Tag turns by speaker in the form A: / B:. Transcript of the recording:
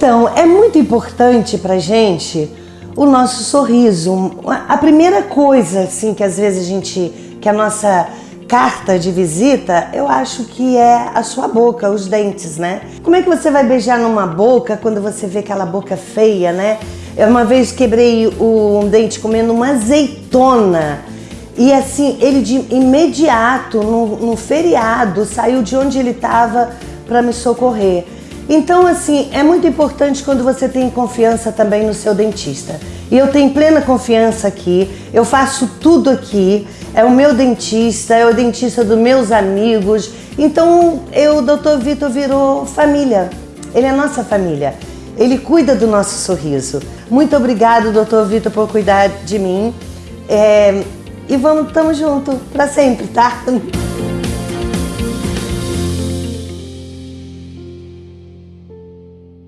A: Então, é muito importante pra gente o nosso sorriso. A primeira coisa, assim, que às vezes a gente, que a nossa carta de visita, eu acho que é a sua boca, os dentes, né? Como é que você vai beijar numa boca quando você vê aquela boca feia, né? Eu uma vez quebrei um dente comendo uma azeitona e assim, ele de imediato, no, no feriado, saiu de onde ele estava para me socorrer. Então, assim, é muito importante quando você tem confiança também no seu dentista. E eu tenho plena confiança aqui, eu faço tudo aqui, é o meu dentista, é o dentista dos meus amigos. Então, eu, o Dr. Vitor virou família, ele é nossa família. Ele cuida do nosso sorriso. Muito obrigado, Dr. Vitor, por cuidar de mim. É, e vamos, tamo junto para sempre, tá?